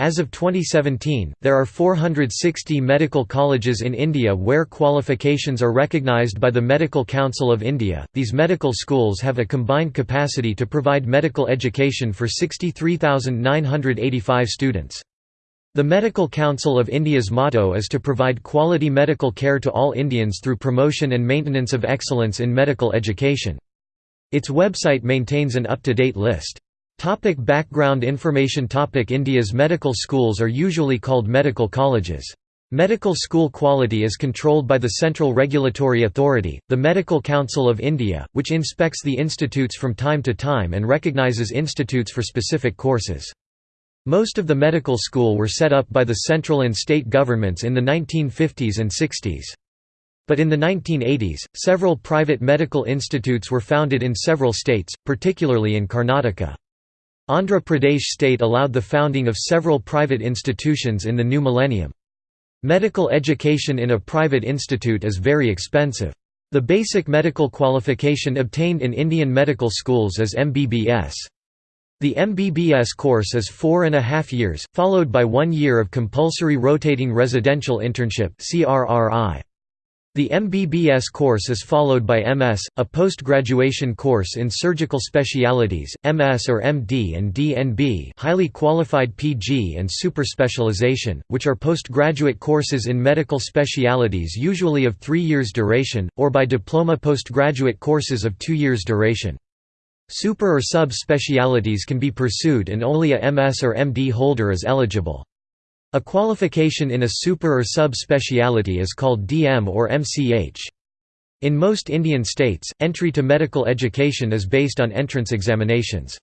As of 2017, there are 460 medical colleges in India where qualifications are recognised by the Medical Council of India. These medical schools have a combined capacity to provide medical education for 63,985 students. The Medical Council of India's motto is to provide quality medical care to all Indians through promotion and maintenance of excellence in medical education. Its website maintains an up-to-date list. Topic background information Topic India's medical schools are usually called medical colleges. Medical school quality is controlled by the Central Regulatory Authority, the Medical Council of India, which inspects the institutes from time to time and recognises institutes for specific courses. Most of the medical school were set up by the central and state governments in the 1950s and 60s. But in the 1980s, several private medical institutes were founded in several states, particularly in Karnataka. Andhra Pradesh state allowed the founding of several private institutions in the new millennium. Medical education in a private institute is very expensive. The basic medical qualification obtained in Indian medical schools is MBBS. The MBBS course is four and a half years, followed by one year of compulsory rotating residential internship CRRI. The MBBS course is followed by MS, a post-graduation course in surgical specialities, MS or MD and DNB highly qualified PG and superspecialization, which are postgraduate courses in medical specialities usually of three years duration, or by diploma postgraduate courses of two years duration. Super or sub-specialities can be pursued and only a MS or MD holder is eligible. A qualification in a super or sub-speciality is called DM or MCH. In most Indian states, entry to medical education is based on entrance examinations.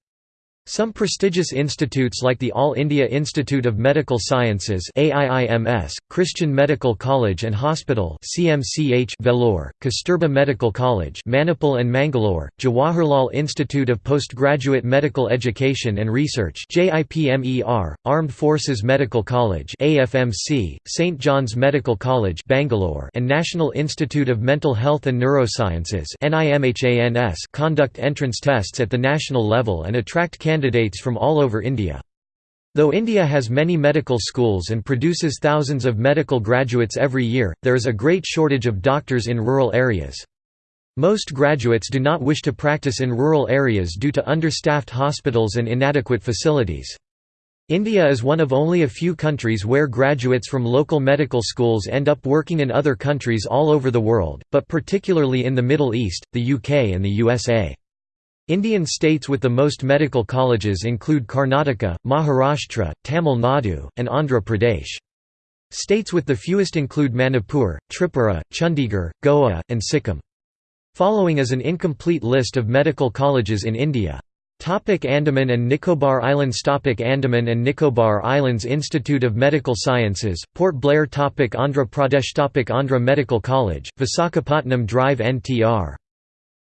Some prestigious institutes like the All India Institute of Medical Sciences AIIMS, Christian Medical College and Hospital CMCH Vellore, Kasturba Medical College Manipal and Mangalore, Jawaharlal Institute of Postgraduate Medical Education and Research JIPMER, Armed Forces Medical College AFMC, St John's Medical College Bangalore and National Institute of Mental Health and Neurosciences NIMHANS conduct entrance tests at the national level and attract candidates candidates from all over India. Though India has many medical schools and produces thousands of medical graduates every year, there is a great shortage of doctors in rural areas. Most graduates do not wish to practice in rural areas due to understaffed hospitals and inadequate facilities. India is one of only a few countries where graduates from local medical schools end up working in other countries all over the world, but particularly in the Middle East, the UK and the USA. Indian states with the most medical colleges include Karnataka, Maharashtra, Tamil Nadu, and Andhra Pradesh. States with the fewest include Manipur, Tripura, Chandigarh, Goa, and Sikkim. Following is an incomplete list of medical colleges in India. Topic Andaman and Nicobar Islands Topic Andaman and Nicobar Islands Institute of Medical Sciences, Port Blair Topic Andhra Pradesh Topic Andhra Medical College, Visakhapatnam Drive NTR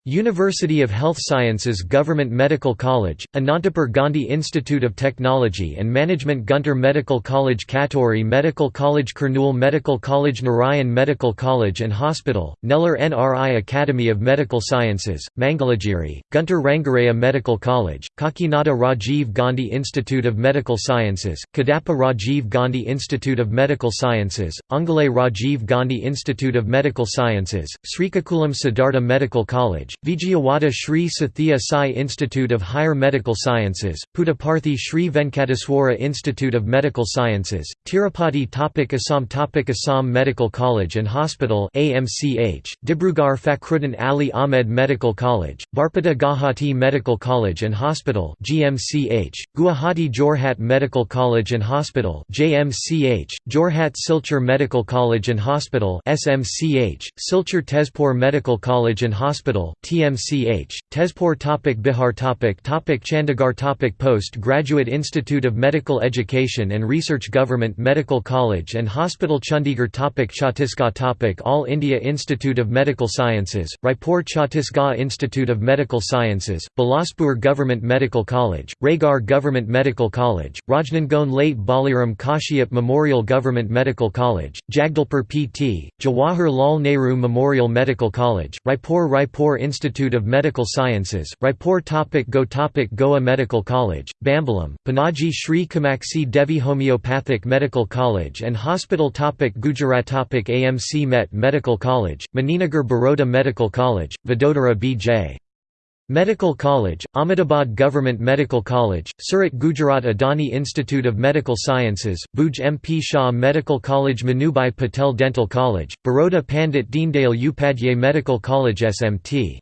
University of Health Sciences Government Medical College, Anantapur Gandhi Institute of Technology and Management Guntur Medical College Katuri Medical College Kurnool Medical College Narayan Medical College and Hospital, Nellore NRI Academy of Medical Sciences, Mangalagiri, Guntur Rangaraya Medical College, Kakinada Rajiv Gandhi Institute of Medical Sciences, Kadapa Rajiv Gandhi Institute of Medical Sciences, Ongole Rajiv Gandhi Institute of Medical Sciences, Srikakulam Siddhartha Medical College, Vijayawada Sri Sathya Sai Institute of Higher Medical Sciences, Puttaparthi Sri Venkateswara Institute of Medical Sciences, Tirupati Topic Assam Topic Assam Medical College and Hospital AMCH, Dibrugarh Fakhruddin Ali Ahmed Medical College, Barpeta Guwahati Medical College and Hospital GMCH, Guwahati Jorhat Medical College and Hospital JMCH, Jorhat Silchar Medical College and Hospital SMCH, Silchar Tezpur Medical College and Hospital TMCH, Tezpur topic Bihar topic topic Chandigarh topic Post-Graduate Institute of Medical Education and Research Government Medical College and Hospital Chandigarh topic Chhattisgarh topic All India Institute of Medical Sciences, Raipur Chhattisgarh Institute of Medical Sciences, Bilaspur Government Medical College, Raigarh Government Medical College, Rajnandgaon Late Baliram Kashyap Memorial Government Medical College, Jagdalpur PT, Jawahar Lal Nehru Memorial Medical College, Raipur Raipur Institute Institute of Medical Sciences, Raipur topic Go topic Goa Medical College, Bambolim, Panaji Shri Kamakshi Devi Homeopathic Medical College and Hospital topic Gujarat topic AMC Met Medical College, Maninagar Baroda Medical College, Vadodara B.J. Medical College, Ahmedabad Government Medical College, Surat Gujarat Adani Institute of Medical Sciences, Bhuj MP Shah Medical College Manubhai Patel Dental College, Baroda Pandit Deendayal Upadhyay Medical College SMT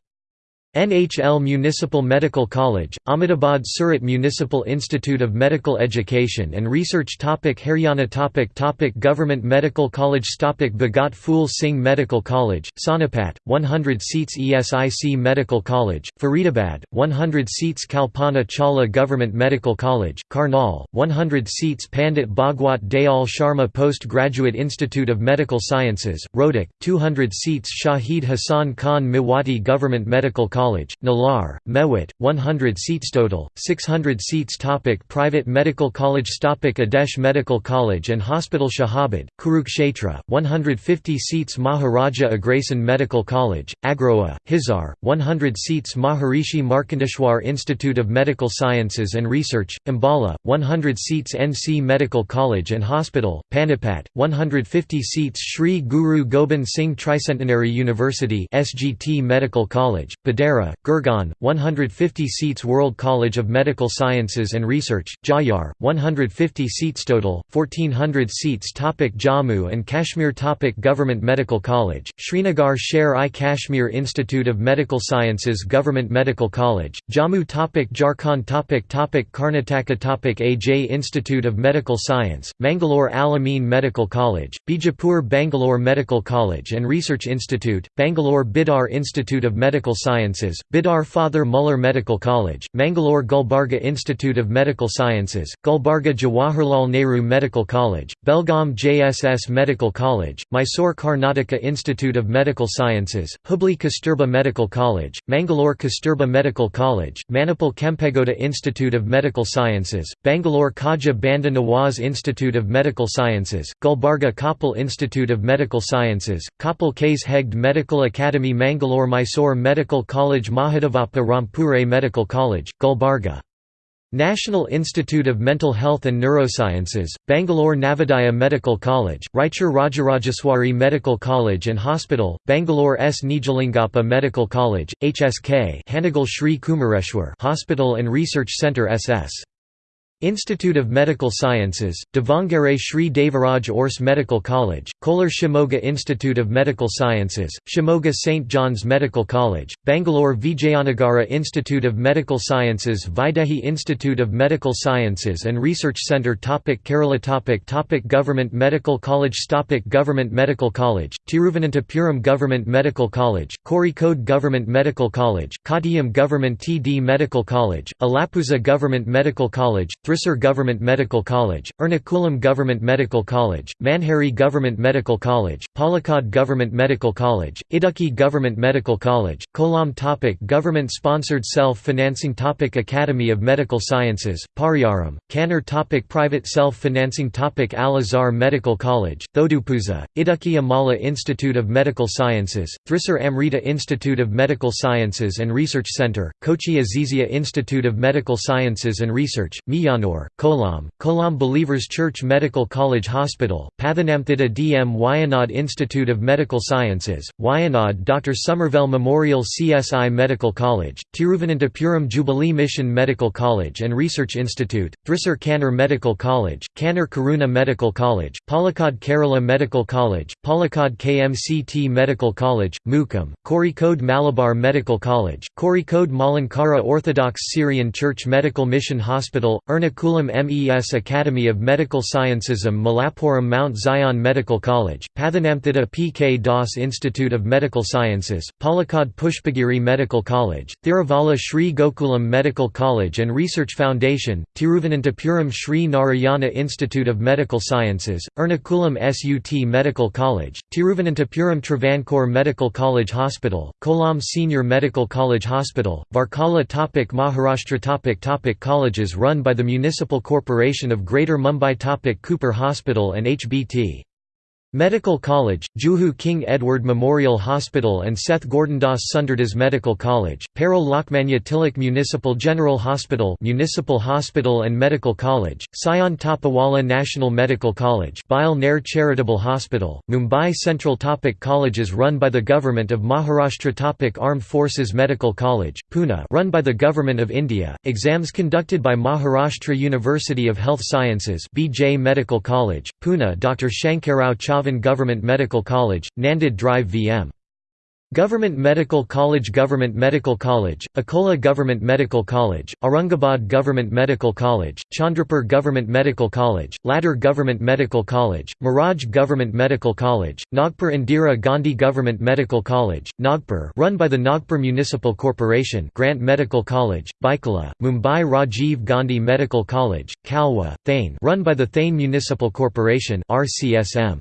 NHL Municipal Medical College, Ahmedabad Surat Municipal Institute of Medical Education and Research topic Haryana topic topic Government Medical College topic Bhagat Phul Singh Medical College, Sonipat, 100 seats ESIC Medical College, Faridabad, 100 seats Kalpana Chawla Government Medical College, Karnal, 100 seats Pandit Bhagwat Dayal Sharma Post-Graduate Institute of Medical Sciences, Rohtak, 200 seats Shahid Hassan Khan Mewati Government Medical College College, Nalhar, Mewat, 100 seats total, 600 seats topic Private Medical College topic Adesh Medical College and Hospital Shahabad, Kurukshetra, 150 seats Maharaja Agrasen Medical College, Agroha, Hisar, 100 seats Maharishi Markandeshwar Institute of Medical Sciences and Research, Ambala, 100 seats NC Medical College and Hospital, Panipat, 150 seats Sri Guru Gobind Singh Tricentenary University SGT Medical College, Budhera Gurgaon, Gurgaon, 150 seats World College of Medical Sciences and Research, Jayar, 150 seats total, 1400 seats topic Jammu and Kashmir topic Government Medical College, Srinagar Sher-i Kashmir Institute of Medical Sciences Government Medical College, Jammu topic Jharkhand topic topic Karnataka topic AJ Institute of Medical Science, Mangalore Al-Amin Medical College, Bijapur Bangalore Medical College and Research Institute, Bangalore Bidar Institute of Medical Sciences Sciences, Bidar Father Muller Medical College, Mangalore Gulbarga Institute of Medical Sciences, Gulbarga Jawaharlal Nehru Medical College, Belgaum JSS Medical College, Mysore Karnataka Institute of Medical Sciences, Hubli Kasturba Medical College, Mangalore Kasturba Medical College, Manipal Kempegowda Institute of Medical Sciences, Bangalore Khaja Banda Nawaz Institute of Medical Sciences, Gulbarga Koppal Institute of Medical Sciences, Koppal Kase Hegde Medical Academy Mangalore Mysore Medical College College Mahadevappa Rampure Medical College, Gulbarga National Institute of Mental Health and Neurosciences, Bangalore Navodaya Medical College, Raichur Rajarajeswari Medical College and Hospital, Bangalore S. Nijalingappa Medical College, HSK Hanagal Sri Kumareshwar Hospital and Research Centre SS Institute of Medical Sciences, Davangere Sri Devaraj Urs Medical College, Kolar Shimoga Institute of Medical Sciences, Shimoga St. John's Medical College, Bangalore Vijayanagara Institute of Medical Sciences Vaidehi Institute of Medical Sciences and Research Centre topic Kerala topic topic Government Medical College topic Government Medical College, Tiruvananthapuram Government Medical College, Kozhikode Government Medical College, Kottayam Government TD Medical College, Alappuzha Government Medical College, Thrissur Government Medical College, Ernakulam Government Medical College, Manjeri Government Medical College, Palakkad Government Medical College, Idukki Government Medical College, Kollam topic Government-sponsored self-financing topic Academy of Medical Sciences, Pariyaram, Kannur topic Private self-financing topic Al-Azhar Medical College, Thodupuzha, Idukki Amala Institute of Medical Sciences, Thrissur Amrita Institute of Medical Sciences and Research Centre, Kochi Azizia Institute of Medical Sciences and Research, Miyan Payyanur, Kollam, Kollam Believers Church Medical College Hospital, Pathanamthitta D.M. Wayanad Institute of Medical Sciences, Wayanad Dr. Somerville Memorial CSI Medical College, Tiruvananthapuram Jubilee Mission Medical College and Research Institute, Thrissur Kannur Medical College, Kannur Karuna Medical College, Palakkad Kerala Medical College, Palakkad KMCT Medical College, Mukkam, Kozhikode Malabar Medical College, Kozhikode Malankara Orthodox Syrian Church Medical Mission Hospital, Erna Ernakulam MES Academy of Medical Sciences Malappuram Mount Zion Medical College, Pathanamthitta P. K. Das Institute of Medical Sciences, Palakkad Pushpagiri Medical College, Thiruvalla Sri Gokulam Medical College and Research Foundation, Tiruvananthapuram Sri Narayana Institute of Medical Sciences, Ernakulam SUT Medical College, Tiruvananthapuram Travancore Medical College Hospital, Kollam Senior Medical College Hospital, Varkala topic Maharashtra topic topic Colleges run by the Municipal Corporation of Greater Mumbai Topic Cooper Hospital and HBT Medical College, Juhu King Edward Memorial Hospital and Seth Gordhandas Sundardas Medical College, Parel Lokmanya Tilak Municipal General Hospital Municipal Hospital and Medical College, Sion Topiwala National Medical College Bile Nair Charitable Hospital, Mumbai Central Topic Colleges run by the Government of Maharashtra Topic Armed Forces Medical College, Pune run by the Government of India, exams conducted by Maharashtra University of Health Sciences BJ Medical College, Pune Dr. Shankarao Chavan Government Medical College, Nanded Drive VM. Government Medical College Government Medical College, Akola Government Medical College, Aurangabad Government Medical College, Chandrapur Government Medical College, Latur Government Medical College, Miraj Government Medical College, Nagpur Indira Gandhi Government Medical College, Nagpur run by the Nagpur Municipal Corporation Grant Medical College, Byculla, Mumbai Rajiv Gandhi Medical College, Kalwa, Thane run by the Thane Municipal Corporation RCSM.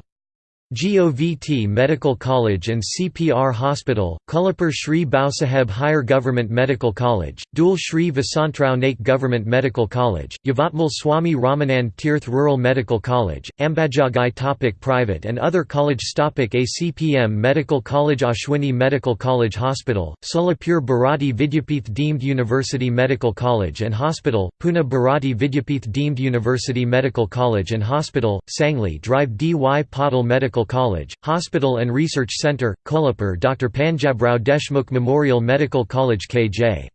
GOVT Medical College and CPR Hospital, Kolhapur Shri Bhausaheb Hire Government Medical College, Dhule Shri Vasantrao Naik Government Medical College, Yavatmal Swami Ramanand Tirth Rural Medical College, Ambajogai Topic Private and other college Topic ACPM Medical College Ashwini Medical College Hospital, Solapur Bharati Vidyapeeth Deemed University Medical College and Hospital, Pune Bharati Vidyapeeth Deemed University Medical College and Hospital, Sangli Drive D. Y. Patil Medical College, Hospital and Research Centre, Kolhapur Dr. Panjabrao Deshmukh Memorial Medical College K.J.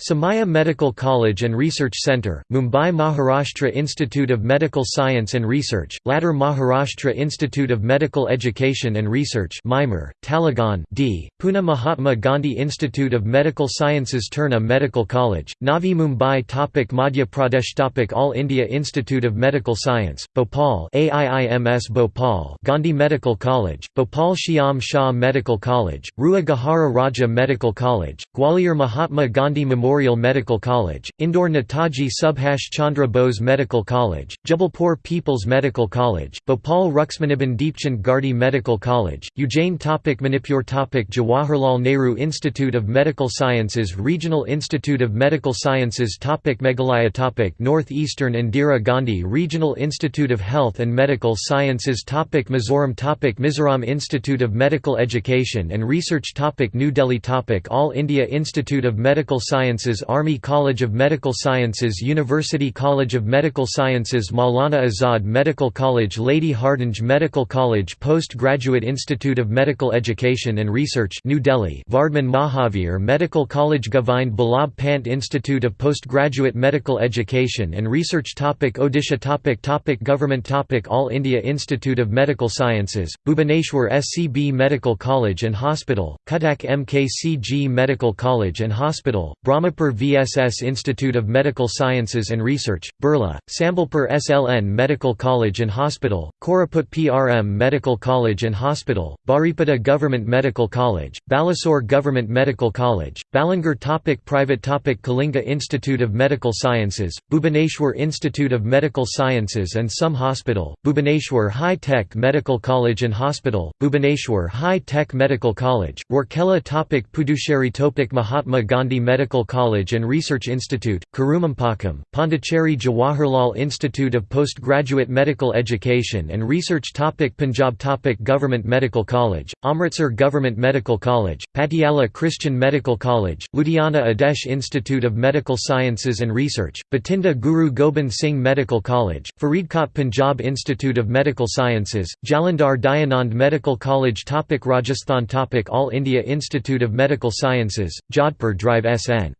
Somaiya Medical College and Research Centre, Mumbai Maharashtra Institute of Medical Science and Research, Latur Maharashtra Institute of Medical Education and Research MIMER, Talegaon D. Pune Mahatma Gandhi Institute of Medical Sciences Terna Medical College, Navi Mumbai topic Madhya Pradesh topic All India Institute of Medical Science, Bhopal AIIMS Bhopal Gandhi Medical College, Bhopal Shyam Shah Medical College, Rewa Gajra Raja Medical College, Gwalior Mahatma Gandhi Memorial Memorial Medical College, Indore Netaji Subhash Chandra Bose Medical College, Jabalpur People's Medical College, Bhopal Ruxmaniben Deepchand Gardi Medical College, Ujjain Topic Manipur Topic Jawaharlal Nehru Institute of Medical Sciences Regional Institute of Medical Sciences Topic Meghalaya Topic Northeastern Indira Gandhi Regional Institute of Health and Medical Sciences Topic Mizoram Topic Mizoram Institute of Medical Education and Research Topic New Delhi Topic All India Institute of Medical Sciences Sciences Army College of Medical Sciences University College of Medical Sciences Maulana Azad Medical College Lady Hardinge Medical College Postgraduate Institute of Medical Education and Research New Delhi Vardhman Mahavir Medical College Govind Ballabh Pant Institute of Postgraduate Medical Education and Research topic Odisha topic topic Government topic All India Institute of Medical Sciences, Bhubaneswar SCB Medical College and Hospital, Cuttack MKCG Medical College and Hospital, Brahma Brahmapur VSS Institute of Medical Sciences and Research, Burla, Sambalpur SLN Medical College and Hospital, Koraput PRM Medical College and Hospital, Baripada Government Medical College, Balasore Government Medical College, Balangir topic Private topic Kalinga Institute of Medical Sciences, Bhubaneswar Institute of Medical Sciences and some Hospital, Bhubaneswar High Tech Medical College and Hospital, Bhubaneswar High Tech Medical College, Rourkela topic Puducherry topic Mahatma Gandhi Medical College College and Research Institute, Karumampakkam, Pondicherry Jawaharlal Institute of Postgraduate Medical Education and Research topic Punjab topic Government Medical College, Amritsar Government Medical College, Patiala Christian Medical College, Ludhiana Adesh Institute of Medical Sciences and Research, Bathinda Guru Gobind Singh Medical College, Faridkot Punjab Institute of Medical Sciences, Jalandhar Dayanand Medical College topic Rajasthan topic All India Institute of Medical Sciences, Jodhpur Drive SN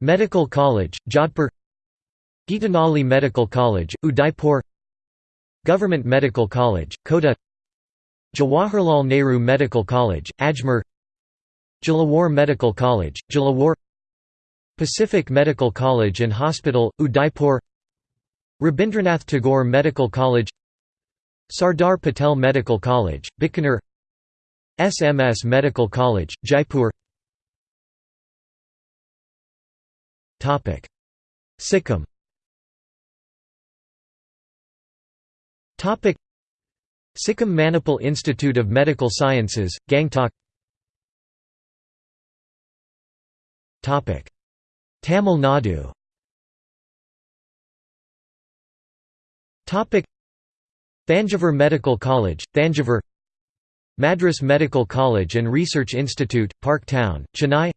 Medical College, Jodhpur Geetanjali Medical College, Udaipur Government Medical College, Kota Jawaharlal Nehru Medical College, Ajmer Jhalawar Medical College, Jhalawar Pacific Medical College and Hospital, Udaipur Rabindranath Tagore Medical College Sardar Patel Medical College, Bikaner SMS Medical College, Jaipur Sikkim. Topic: Sikkim Manipal Institute of Medical Sciences, Gangtok. Topic: Tamil Nadu. Topic: Thanjavur Medical College, Thanjavur. Madras Medical College and Research Institute, Park Town, Chennai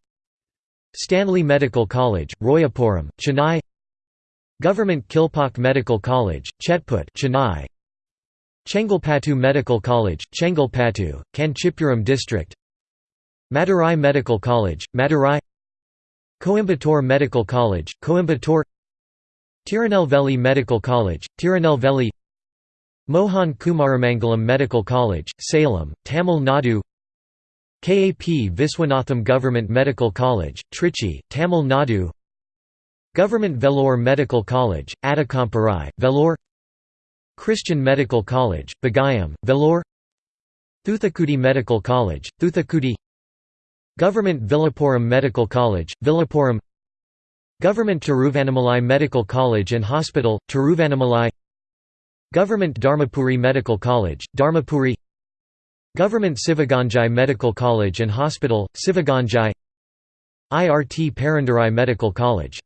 Stanley Medical College, Royapuram, Chennai Government Kilpauk Medical College, Chetput Chennai Chengalpattu Medical College, Chengalpattu, Kanchipuram District Madurai Medical College, Madurai Coimbatore Medical College, Coimbatore Tirunelveli Medical College, Tirunelveli Mohan Kumaramangalam Medical College, Salem, Tamil Nadu KAP Viswanatham Government Medical College, Trichy, Tamil Nadu. Government Vellore Medical College, Adikamparai, Vellore. Christian Medical College, Bagayam, Vellore. Thoothukudi Medical College, Thoothukudi Government Villupuram Medical College, Villupuram. Government Tiruvannamalai Medical College and Hospital, Tiruvannamalai. Government Dharmapuri Medical College, Dharmapuri Government Sivaganga Medical College and Hospital, Sivaganga IRT Perundurai Medical College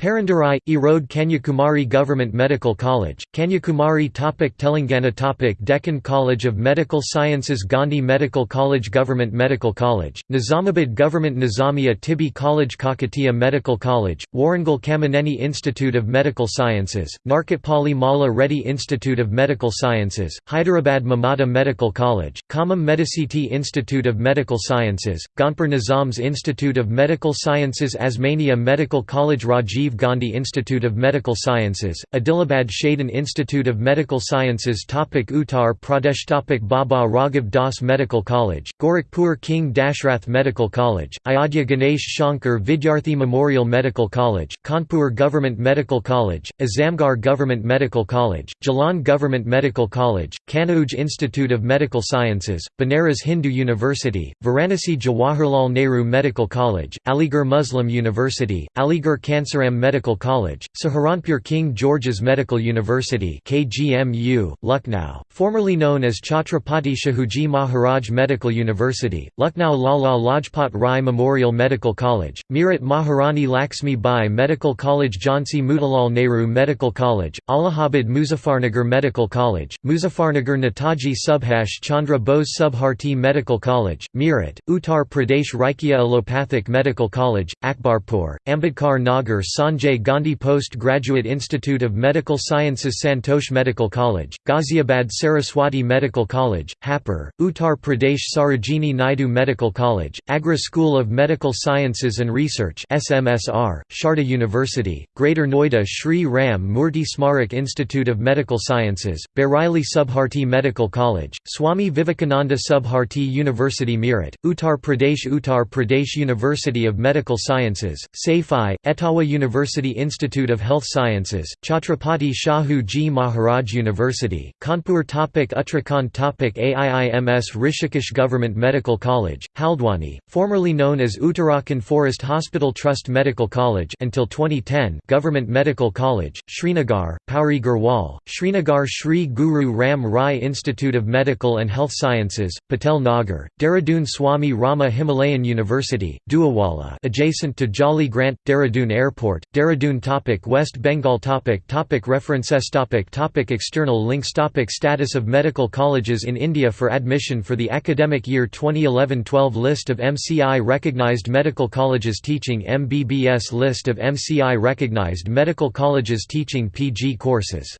Perundurai, Erode Kanyakumari Government Medical College, Kanyakumari topic Telangana topic Deccan College of Medical Sciences Gandhi Medical College Government Medical College, Nizamabad Government Nizamiya Tibbi College Kakatiya Medical College, Warangal Kamineni Institute of Medical Sciences, Narkatpalli Malla Reddy Institute of Medical Sciences, Hyderabad Mamata Medical College, Khammam Medicity Institute of Medical Sciences, Gonpur Nizams Institute of Medical Sciences Osmania Medical College Rajiv Rajiv Gandhi Institute of Medical Sciences, Adilabad Shadan Institute of Medical Sciences topic Uttar Pradesh topic Baba Raghav Das Medical College, Gorakhpur King Dashrath Medical College, Ayodhya Ganesh Shankar Vidyarthi Memorial Medical College, Kanpur Government Medical College, Azamgarh Government Medical College, Jalaun Government Medical College, Kanauj Institute of Medical Sciences, Banaras Hindu University, Varanasi Jawaharlal Nehru Medical College, Aligarh Muslim University, Aligarh Kansaram Medical College, Saharanpur King George's Medical University KGMU, Lucknow, formerly known as Chhatrapati Shahuji Maharaj Medical University, Lucknow Lala Lajpat Rai Memorial Medical College, Meerut Maharani Laxmi Bai Medical College Jhansi Motilal Nehru Medical College, Allahabad Muzaffarnagar Medical College, Muzaffarnagar Netaji Subhash Chandra Bose Subharti Medical College, Meerut, Uttar Pradesh Rajkiya Allopathic Medical College, Akbarpur, Ambedkar Nagar San Sanjay Gandhi Post-Graduate Institute of Medical Sciences Santosh Medical College, Ghaziabad Saraswati Medical College, Hapur, Uttar Pradesh Sarojini Naidu Medical College, Agra School of Medical Sciences and Research SMSR, Sharda University, Greater Noida Shri Ram Murthy Smarak Institute of Medical Sciences, Bareilly Subharti Medical College, Swami Vivekananda Subharti University Meerut, Uttar Pradesh Uttar Pradesh University of Medical Sciences, Saifai, Etawah University University Institute of Health Sciences, Chhatrapati Shahu Ji Maharaj University, Kanpur topic Uttarakhand topic AIIMS Rishikesh Government Medical College, Haldwani, formerly known as Uttarakhand Forest Hospital Trust Medical College until 2010 Government Medical College, Srinagar, Pauri Garhwal, Srinagar Sri Guru Ram Rai Institute of Medical and Health Sciences, Patel Nagar, Dehradun Swami Rama Himalayan University, Duawala adjacent to Jolly Grant, Dehradun Airport, Dehradun topic West Bengal topic topic References topic topic External links topic Status of medical colleges in India for admission for the academic year 2011-12 List of MCI recognized medical colleges teaching MBBS List of MCI recognized medical colleges teaching PG courses